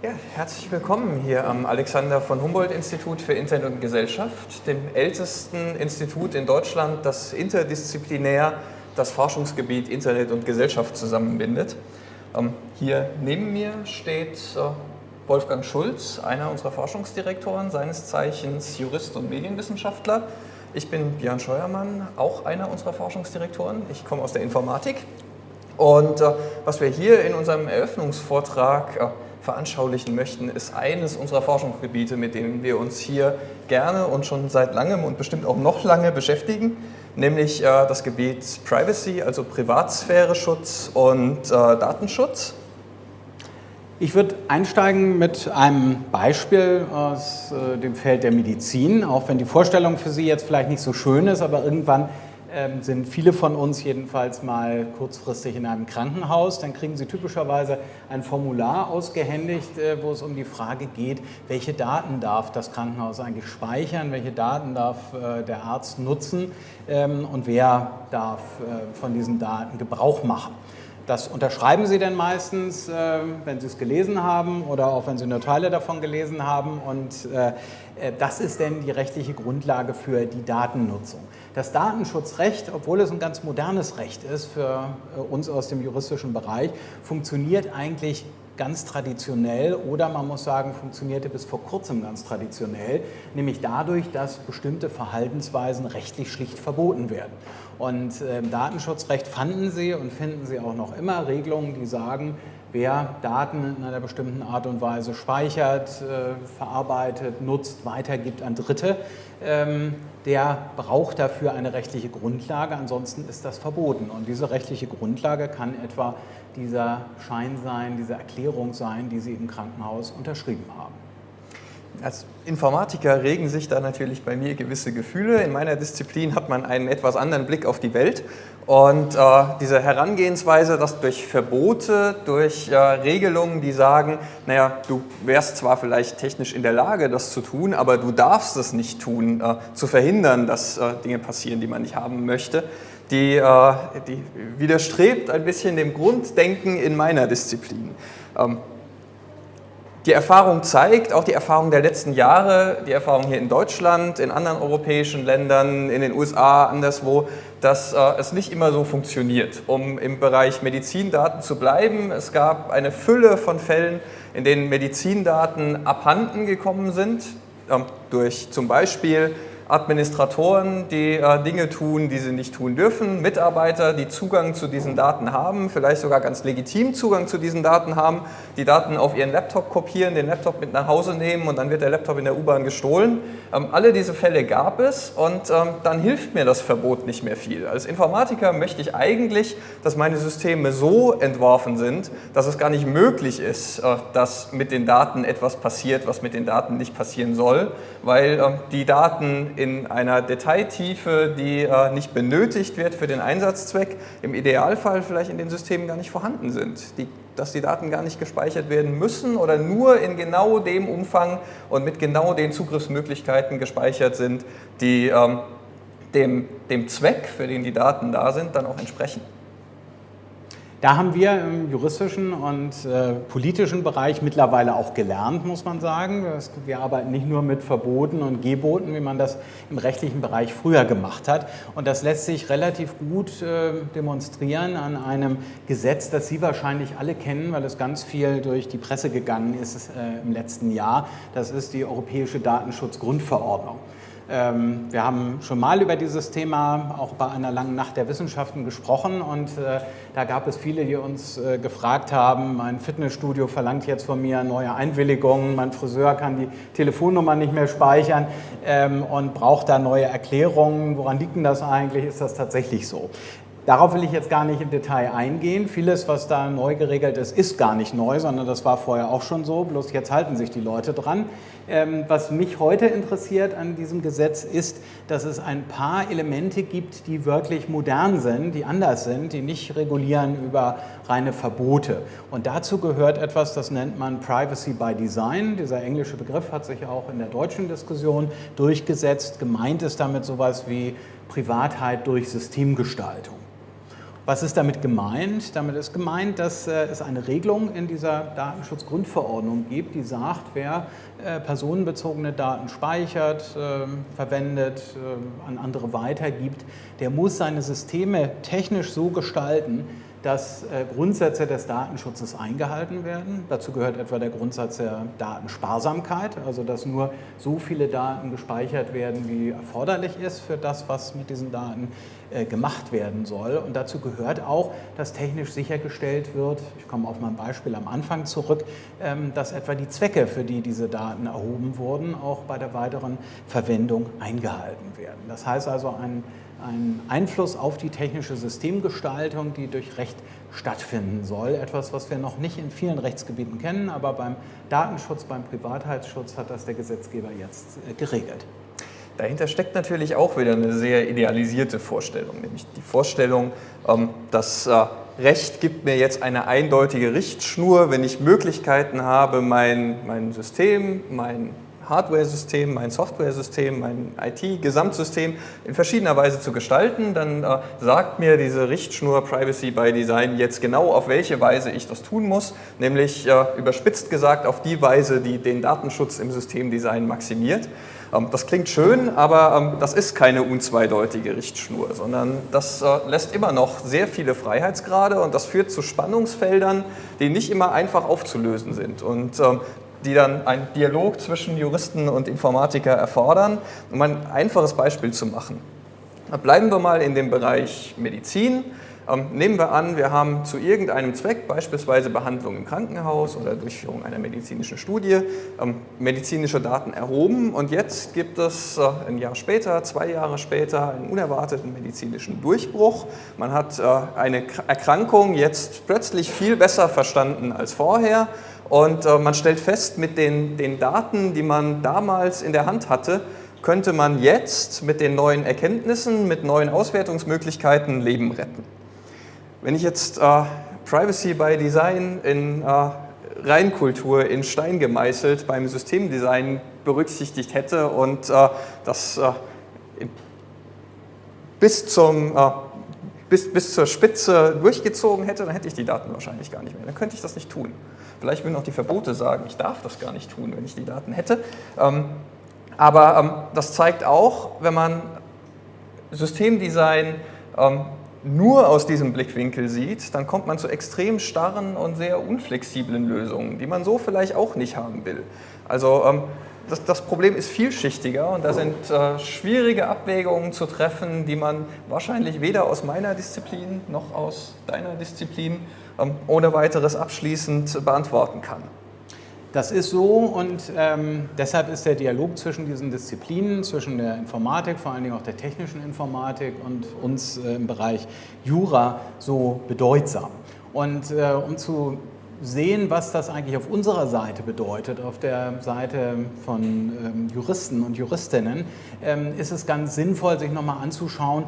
Ja, herzlich willkommen hier am Alexander von Humboldt Institut für Internet und Gesellschaft, dem ältesten Institut in Deutschland, das interdisziplinär das Forschungsgebiet Internet und Gesellschaft zusammenbindet. Ähm, hier neben mir steht äh, Wolfgang Schulz, einer unserer Forschungsdirektoren, seines Zeichens Jurist und Medienwissenschaftler. Ich bin Björn Scheuermann, auch einer unserer Forschungsdirektoren. Ich komme aus der Informatik. Und äh, was wir hier in unserem Eröffnungsvortrag äh, veranschaulichen möchten, ist eines unserer Forschungsgebiete, mit denen wir uns hier gerne und schon seit langem und bestimmt auch noch lange beschäftigen, nämlich äh, das Gebiet Privacy, also Privatsphäre-Schutz und äh, Datenschutz. Ich würde einsteigen mit einem Beispiel aus äh, dem Feld der Medizin, auch wenn die Vorstellung für Sie jetzt vielleicht nicht so schön ist, aber irgendwann sind viele von uns jedenfalls mal kurzfristig in einem Krankenhaus. Dann kriegen sie typischerweise ein Formular ausgehändigt, äh, wo es um die Frage geht, welche Daten darf das Krankenhaus eigentlich speichern, welche Daten darf äh, der Arzt nutzen ähm, und wer darf äh, von diesen Daten Gebrauch machen. Das unterschreiben Sie denn meistens, äh, wenn Sie es gelesen haben oder auch wenn Sie nur Teile davon gelesen haben. Und äh, äh, das ist denn die rechtliche Grundlage für die Datennutzung. Das Datenschutzrecht, obwohl es ein ganz modernes Recht ist für uns aus dem juristischen Bereich, funktioniert eigentlich ganz traditionell oder man muss sagen, funktionierte bis vor kurzem ganz traditionell, nämlich dadurch, dass bestimmte Verhaltensweisen rechtlich schlicht verboten werden. Und im ähm, Datenschutzrecht fanden Sie und finden Sie auch noch immer Regelungen, die sagen, wer Daten in einer bestimmten Art und Weise speichert, äh, verarbeitet, nutzt, weitergibt an Dritte, ähm, der braucht dafür eine rechtliche Grundlage, ansonsten ist das verboten. Und diese rechtliche Grundlage kann etwa dieser Schein sein, diese Erklärung sein, die Sie im Krankenhaus unterschrieben haben. Als Informatiker regen sich da natürlich bei mir gewisse Gefühle. In meiner Disziplin hat man einen etwas anderen Blick auf die Welt und äh, diese Herangehensweise, dass durch Verbote, durch äh, Regelungen, die sagen, naja, du wärst zwar vielleicht technisch in der Lage, das zu tun, aber du darfst es nicht tun, äh, zu verhindern, dass äh, Dinge passieren, die man nicht haben möchte, die, äh, die widerstrebt ein bisschen dem Grunddenken in meiner Disziplin. Ähm, die Erfahrung zeigt, auch die Erfahrung der letzten Jahre, die Erfahrung hier in Deutschland, in anderen europäischen Ländern, in den USA, anderswo, dass äh, es nicht immer so funktioniert. Um im Bereich Medizindaten zu bleiben, es gab eine Fülle von Fällen, in denen Medizindaten abhanden gekommen sind, äh, durch zum Beispiel Administratoren, die äh, Dinge tun, die sie nicht tun dürfen, Mitarbeiter, die Zugang zu diesen Daten haben, vielleicht sogar ganz legitim Zugang zu diesen Daten haben, die Daten auf ihren Laptop kopieren, den Laptop mit nach Hause nehmen und dann wird der Laptop in der U-Bahn gestohlen. Ähm, alle diese Fälle gab es und ähm, dann hilft mir das Verbot nicht mehr viel. Als Informatiker möchte ich eigentlich, dass meine Systeme so entworfen sind, dass es gar nicht möglich ist, äh, dass mit den Daten etwas passiert, was mit den Daten nicht passieren soll, weil äh, die Daten in einer Detailtiefe, die äh, nicht benötigt wird für den Einsatzzweck, im Idealfall vielleicht in den Systemen gar nicht vorhanden sind. Die, dass die Daten gar nicht gespeichert werden müssen oder nur in genau dem Umfang und mit genau den Zugriffsmöglichkeiten gespeichert sind, die ähm, dem, dem Zweck, für den die Daten da sind, dann auch entsprechen. Da haben wir im juristischen und äh, politischen Bereich mittlerweile auch gelernt, muss man sagen. Wir arbeiten nicht nur mit Verboten und Geboten, wie man das im rechtlichen Bereich früher gemacht hat. Und das lässt sich relativ gut äh, demonstrieren an einem Gesetz, das Sie wahrscheinlich alle kennen, weil es ganz viel durch die Presse gegangen ist äh, im letzten Jahr. Das ist die Europäische Datenschutzgrundverordnung. Ähm, wir haben schon mal über dieses Thema auch bei einer langen Nacht der Wissenschaften gesprochen und äh, da gab es viele, die uns äh, gefragt haben, mein Fitnessstudio verlangt jetzt von mir neue Einwilligungen, mein Friseur kann die Telefonnummer nicht mehr speichern ähm, und braucht da neue Erklärungen. Woran liegt denn das eigentlich? Ist das tatsächlich so? Darauf will ich jetzt gar nicht im Detail eingehen. Vieles, was da neu geregelt ist, ist gar nicht neu, sondern das war vorher auch schon so, bloß jetzt halten sich die Leute dran. Ähm, was mich heute interessiert an diesem Gesetz ist, dass es ein paar Elemente gibt, die wirklich modern sind, die anders sind, die nicht regulieren über reine Verbote. Und dazu gehört etwas, das nennt man Privacy by Design. Dieser englische Begriff hat sich auch in der deutschen Diskussion durchgesetzt. Gemeint ist damit sowas wie Privatheit durch Systemgestaltung. Was ist damit gemeint? Damit ist gemeint, dass äh, es eine Regelung in dieser Datenschutzgrundverordnung gibt, die sagt, wer äh, personenbezogene Daten speichert, ähm, verwendet, ähm, an andere weitergibt, der muss seine Systeme technisch so gestalten, dass äh, Grundsätze des Datenschutzes eingehalten werden. Dazu gehört etwa der Grundsatz der Datensparsamkeit, also dass nur so viele Daten gespeichert werden, wie erforderlich ist für das, was mit diesen Daten äh, gemacht werden soll. Und dazu gehört auch, dass technisch sichergestellt wird, ich komme auf mein Beispiel am Anfang zurück, ähm, dass etwa die Zwecke, für die diese Daten erhoben wurden, auch bei der weiteren Verwendung eingehalten werden. Das heißt also, ein ein Einfluss auf die technische Systemgestaltung, die durch Recht stattfinden soll. Etwas, was wir noch nicht in vielen Rechtsgebieten kennen, aber beim Datenschutz, beim Privatheitsschutz hat das der Gesetzgeber jetzt äh, geregelt. Dahinter steckt natürlich auch wieder eine sehr idealisierte Vorstellung, nämlich die Vorstellung, ähm, dass äh, Recht gibt mir jetzt eine eindeutige Richtschnur, wenn ich Möglichkeiten habe, mein, mein System, mein Hardware-System, mein Software-System, mein IT-Gesamtsystem in verschiedener Weise zu gestalten, dann äh, sagt mir diese Richtschnur Privacy by Design jetzt genau, auf welche Weise ich das tun muss, nämlich äh, überspitzt gesagt auf die Weise, die den Datenschutz im Systemdesign maximiert. Ähm, das klingt schön, aber ähm, das ist keine unzweideutige Richtschnur, sondern das äh, lässt immer noch sehr viele Freiheitsgrade und das führt zu Spannungsfeldern, die nicht immer einfach aufzulösen sind. Und ähm, die dann einen Dialog zwischen Juristen und Informatiker erfordern. Um ein einfaches Beispiel zu machen. Bleiben wir mal in dem Bereich Medizin. Ähm, nehmen wir an, wir haben zu irgendeinem Zweck, beispielsweise Behandlung im Krankenhaus oder Durchführung einer medizinischen Studie, ähm, medizinische Daten erhoben und jetzt gibt es äh, ein Jahr später, zwei Jahre später einen unerwarteten medizinischen Durchbruch. Man hat äh, eine Erkrankung jetzt plötzlich viel besser verstanden als vorher und äh, man stellt fest, mit den, den Daten, die man damals in der Hand hatte, könnte man jetzt mit den neuen Erkenntnissen, mit neuen Auswertungsmöglichkeiten Leben retten. Wenn ich jetzt äh, Privacy by Design in äh, Reinkultur in Stein gemeißelt beim Systemdesign berücksichtigt hätte und äh, das äh, bis, zum, äh, bis, bis zur Spitze durchgezogen hätte, dann hätte ich die Daten wahrscheinlich gar nicht mehr. Dann könnte ich das nicht tun. Vielleicht würden auch die Verbote sagen, ich darf das gar nicht tun, wenn ich die Daten hätte. Ähm, aber ähm, das zeigt auch, wenn man Systemdesign ähm, nur aus diesem Blickwinkel sieht, dann kommt man zu extrem starren und sehr unflexiblen Lösungen, die man so vielleicht auch nicht haben will. Also das, das, Problem ist vielschichtiger und da sind äh, schwierige Abwägungen zu treffen, die man wahrscheinlich weder aus meiner Disziplin noch aus deiner Disziplin ähm, ohne weiteres abschließend beantworten kann. Das ist so und ähm, deshalb ist der Dialog zwischen diesen Disziplinen, zwischen der Informatik, vor allen Dingen auch der technischen Informatik und uns äh, im Bereich Jura so bedeutsam. Und äh, um zu sehen, was das eigentlich auf unserer Seite bedeutet, auf der Seite von ähm, Juristen und Juristinnen, ähm, ist es ganz sinnvoll, sich nochmal anzuschauen,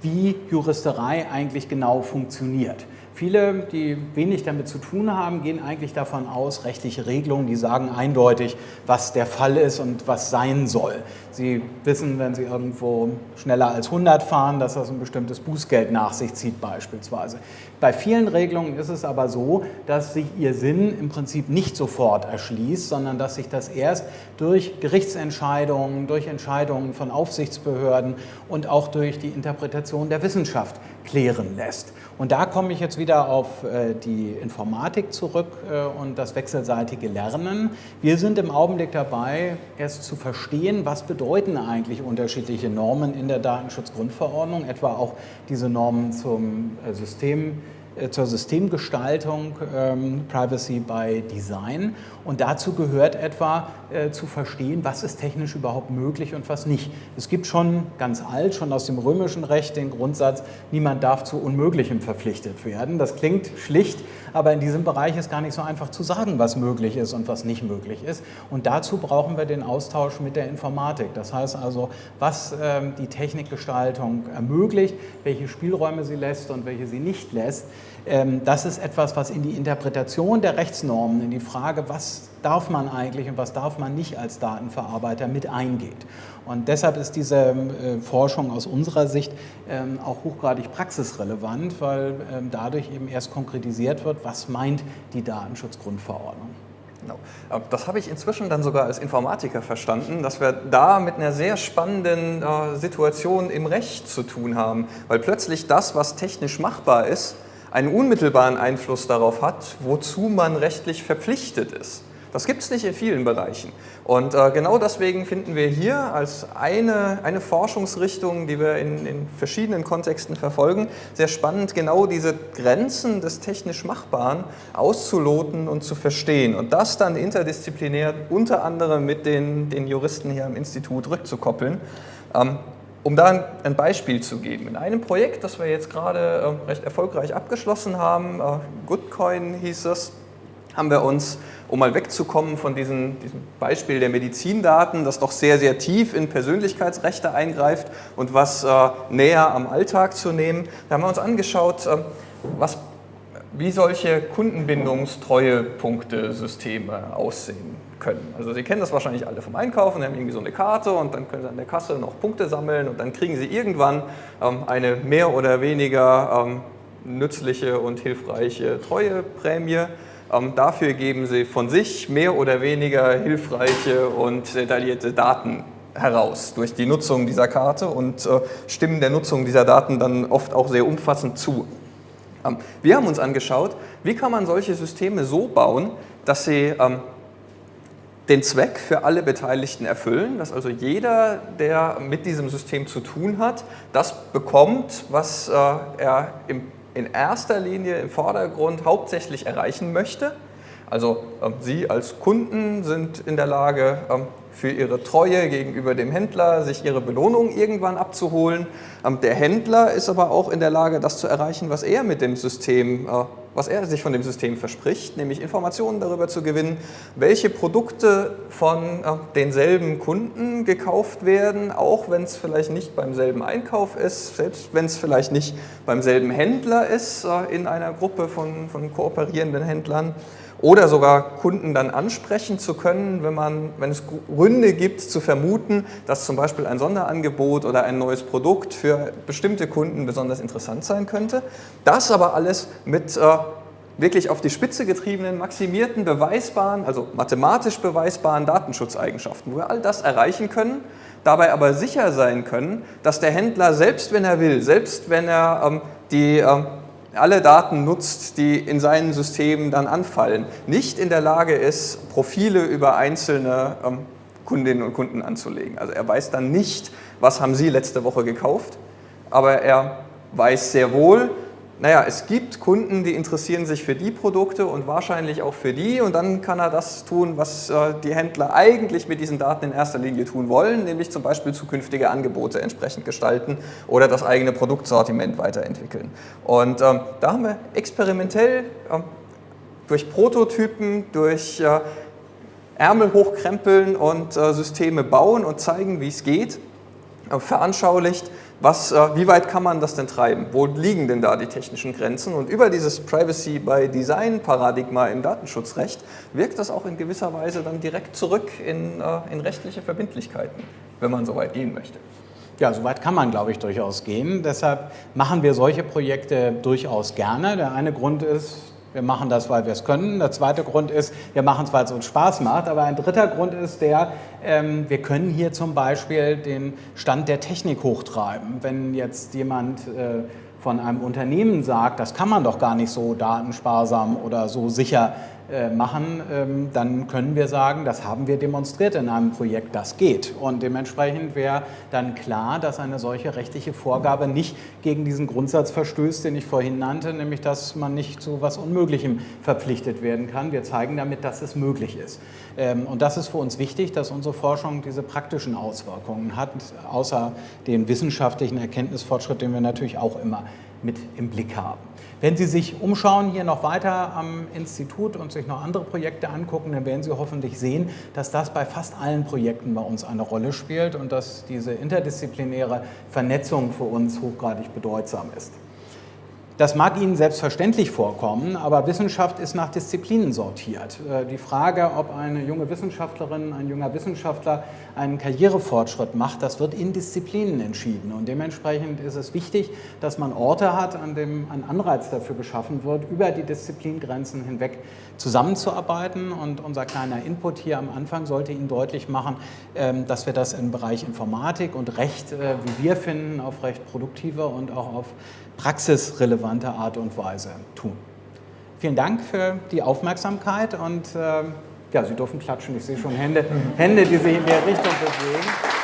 wie Juristerei eigentlich genau funktioniert. Viele, die wenig damit zu tun haben, gehen eigentlich davon aus, rechtliche Regelungen, die sagen eindeutig, was der Fall ist und was sein soll. Sie wissen, wenn Sie irgendwo schneller als 100 fahren, dass das ein bestimmtes Bußgeld nach sich zieht beispielsweise. Bei vielen Regelungen ist es aber so, dass sich ihr Sinn im Prinzip nicht sofort erschließt, sondern dass sich das erst durch Gerichtsentscheidungen, durch Entscheidungen von Aufsichtsbehörden und auch durch die Interpretation der Wissenschaft klären lässt. Und da komme ich jetzt wieder auf äh, die Informatik zurück äh, und das wechselseitige Lernen. Wir sind im Augenblick dabei, erst zu verstehen, was bedeuten eigentlich unterschiedliche Normen in der Datenschutzgrundverordnung, etwa auch diese Normen zum äh, System zur Systemgestaltung ähm, Privacy by Design. Und dazu gehört etwa äh, zu verstehen, was ist technisch überhaupt möglich und was nicht. Es gibt schon ganz alt, schon aus dem römischen Recht den Grundsatz, niemand darf zu Unmöglichem verpflichtet werden. Das klingt schlicht, aber in diesem Bereich ist gar nicht so einfach zu sagen, was möglich ist und was nicht möglich ist. Und dazu brauchen wir den Austausch mit der Informatik. Das heißt also, was ähm, die Technikgestaltung ermöglicht, welche Spielräume sie lässt und welche sie nicht lässt. Ähm, das ist etwas, was in die Interpretation der Rechtsnormen, in die Frage, was darf man eigentlich und was darf man nicht als Datenverarbeiter mit eingeht. Und deshalb ist diese äh, Forschung aus unserer Sicht ähm, auch hochgradig praxisrelevant, weil ähm, dadurch eben erst konkretisiert wird, was meint die Datenschutzgrundverordnung. Genau. Das habe ich inzwischen dann sogar als Informatiker verstanden, dass wir da mit einer sehr spannenden äh, Situation im Recht zu tun haben, weil plötzlich das, was technisch machbar ist, einen unmittelbaren Einfluss darauf hat, wozu man rechtlich verpflichtet ist. Das gibt es nicht in vielen Bereichen. Und äh, genau deswegen finden wir hier als eine, eine Forschungsrichtung, die wir in, in verschiedenen Kontexten verfolgen, sehr spannend, genau diese Grenzen des technisch Machbaren auszuloten und zu verstehen. Und das dann interdisziplinär unter anderem mit den, den Juristen hier am Institut rückzukoppeln. Ähm, um da ein Beispiel zu geben, in einem Projekt, das wir jetzt gerade äh, recht erfolgreich abgeschlossen haben, äh, Goodcoin hieß es, haben wir uns, um mal wegzukommen von diesem, diesem, Beispiel der Medizindaten, das doch sehr, sehr tief in Persönlichkeitsrechte eingreift und was äh, näher am Alltag zu nehmen, da haben wir uns angeschaut, äh, was, wie solche Kundenbindungstreuepunktesysteme aussehen können. Also Sie kennen das wahrscheinlich alle vom Einkaufen, Sie haben irgendwie so eine Karte und dann können Sie an der Kasse noch Punkte sammeln und dann kriegen Sie irgendwann ähm, eine mehr oder weniger ähm, nützliche und hilfreiche Treueprämie ähm, dafür geben sie von sich mehr oder weniger hilfreiche und detaillierte Daten heraus durch die Nutzung dieser Karte und äh, stimmen der Nutzung dieser Daten dann oft auch sehr umfassend zu. Ähm, wir haben uns angeschaut, wie kann man solche Systeme so bauen, dass sie ähm, den Zweck für alle Beteiligten erfüllen, dass also jeder, der mit diesem System zu tun hat, das bekommt, was äh, er im in erster Linie im Vordergrund hauptsächlich erreichen möchte. Also ähm, Sie als Kunden sind in der Lage, ähm, für Ihre Treue gegenüber dem Händler sich Ihre Belohnung irgendwann abzuholen. Ähm, der Händler ist aber auch in der Lage, das zu erreichen, was er mit dem System äh, was er sich von dem System verspricht, nämlich Informationen darüber zu gewinnen, welche Produkte von äh, denselben Kunden gekauft werden, auch wenn es vielleicht nicht beim selben Einkauf ist, selbst wenn es vielleicht nicht beim selben Händler ist, äh, in einer Gruppe von, von kooperierenden Händlern oder sogar Kunden dann ansprechen zu können, wenn, man, wenn es Gründe gibt zu vermuten, dass zum Beispiel ein Sonderangebot oder ein neues Produkt für bestimmte Kunden besonders interessant sein könnte. Das aber alles mit äh, wirklich auf die Spitze getriebenen, maximierten, beweisbaren, also mathematisch beweisbaren Datenschutzeigenschaften, wo wir all das erreichen können, dabei aber sicher sein können, dass der Händler, selbst wenn er will, selbst wenn er ähm, die ähm, alle Daten nutzt, die in seinen Systemen dann anfallen, nicht in der Lage ist, Profile über einzelne ähm, Kundinnen und Kunden anzulegen. Also er weiß dann nicht, was haben Sie letzte Woche gekauft, aber er weiß sehr wohl, naja, es gibt Kunden, die interessieren sich für die Produkte und wahrscheinlich auch für die und dann kann er das tun, was äh, die Händler eigentlich mit diesen Daten in erster Linie tun wollen, nämlich zum Beispiel zukünftige Angebote entsprechend gestalten oder das eigene Produktsortiment weiterentwickeln. Und ähm, da haben wir experimentell ähm, durch Prototypen, durch äh, Ärmel hochkrempeln und äh, Systeme bauen und zeigen, wie es geht, äh, veranschaulicht, was, äh, wie weit kann man das denn treiben? Wo liegen denn da die technischen Grenzen? Und über dieses Privacy by Design Paradigma im Datenschutzrecht wirkt das auch in gewisser Weise dann direkt zurück in, äh, in rechtliche Verbindlichkeiten, wenn man so weit gehen möchte. Ja, so weit kann man, glaube ich, durchaus gehen. Deshalb machen wir solche Projekte durchaus gerne. Der eine Grund ist, wir machen das, weil wir es können. Der zweite Grund ist, wir machen es, weil es uns Spaß macht. Aber ein dritter Grund ist der, ähm, wir können hier zum Beispiel den Stand der Technik hochtreiben. Wenn jetzt jemand äh, von einem Unternehmen sagt, das kann man doch gar nicht so datensparsam oder so sicher machen, ähm, dann können wir sagen, das haben wir demonstriert in einem Projekt, das geht. Und dementsprechend wäre dann klar, dass eine solche rechtliche Vorgabe nicht gegen diesen Grundsatz verstößt, den ich vorhin nannte, nämlich dass man nicht zu was Unmöglichem verpflichtet werden kann. Wir zeigen damit, dass es möglich ist. Ähm, und das ist für uns wichtig, dass unsere Forschung diese praktischen Auswirkungen hat, außer den wissenschaftlichen Erkenntnisfortschritt, den wir natürlich auch immer mit im Blick haben. Wenn Sie sich umschauen hier noch weiter am Institut und sich noch andere Projekte angucken, dann werden Sie hoffentlich sehen, dass das bei fast allen Projekten bei uns eine Rolle spielt und dass diese interdisziplinäre Vernetzung für uns hochgradig bedeutsam ist. Das mag Ihnen selbstverständlich vorkommen, aber Wissenschaft ist nach Disziplinen sortiert. Äh, die Frage, ob eine junge Wissenschaftlerin, ein junger Wissenschaftler einen Karrierefortschritt macht, das wird in Disziplinen entschieden. Und dementsprechend ist es wichtig, dass man Orte hat, an dem ein Anreiz dafür geschaffen wird, über die Disziplingrenzen hinweg zusammenzuarbeiten. Und unser kleiner Input hier am Anfang sollte Ihnen deutlich machen, ähm, dass wir das im Bereich Informatik und Recht, äh, wie wir finden, auf recht produktive und auch auf praxisrelevante Art und Weise tun. Vielen Dank für die Aufmerksamkeit und äh, ja, Sie dürfen klatschen. Ich sehe schon Hände, Hände, die sich in der Richtung bewegen.